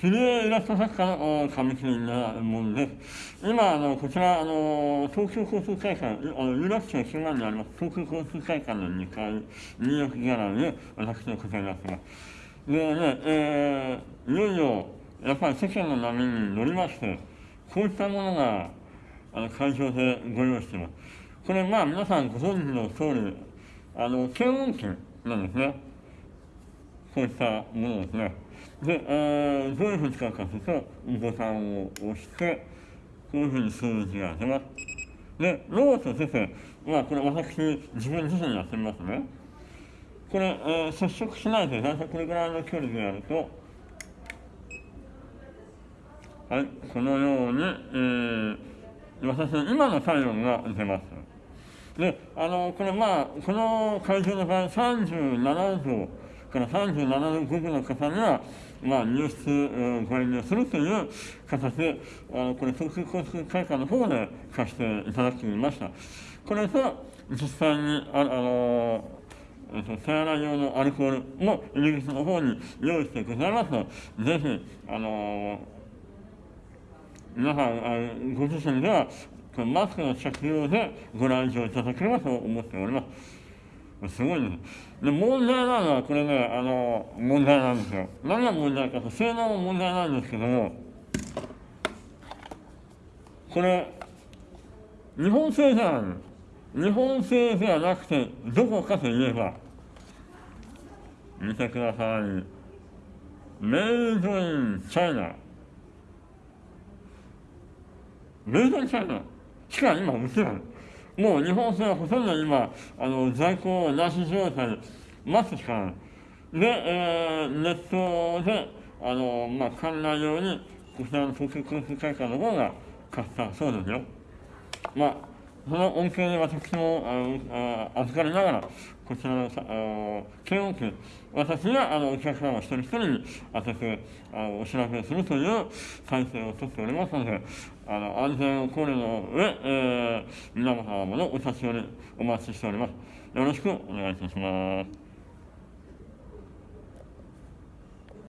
切り絵イラスト作家の上木なもんです。今、あのこちら、あの東京交通会館、あの有楽町中間にあります東京交通会館の2階、入浴ギャラリーで私のこちらになってます。でね、えー、いよいよ、やっぱり世間の波に乗りまして、こういったものがあの会場でご用意しています。これ、まあ、皆さんご存知の通り、あの検温器なんですね。こういったものですね。で、えー、どういうふうに使うかというと、ボタンを押して、こういうふうに数字が出ます。で、ロボット先生、まあ、これ私、自分自身やってみますね。これ、えー、接触しないで、大体これぐらいの距離でやると、はい、このように、えー、私の今の体温が出ます。で、あの、これまあ、この会場の場合、37度から37度5分の方には、まあ、入室、ご遠慮するという形で、あのこれ、東京交通会館の方で貸していただきました。これと、実際に、ああのえっと、手洗い用のアルコールも入り口の方に用意してございますので、ぜひ、あの皆さん、ご自身では、マスクの着用でご来場いただければと思っております。すごいね。で、問題なのは、これね、あの、問題なんですよ。何が問題かと、性能も問題なんですけども、これ、日本製じゃないの。日本製ではなくて、どこかといえば、見てください。メイドインチャイナ。メイドインチャイナしか今売ってない。もう日本製はほとんど今、あの在庫なし状態、待つしかない。で、えー、ネットで、あの、まあ、館内用に、こちらの東京交通会館の方が買ったそうですよ。まあ、その恩恵に私もああ預かりながら、こちらのさあの検温器、私があのお客様一人一人に当てあお知らせするという体制をとっておりますので、あの安全を考慮の上、えー、皆様のお立ち寄りお待ちしております。よろしくお願いいたします。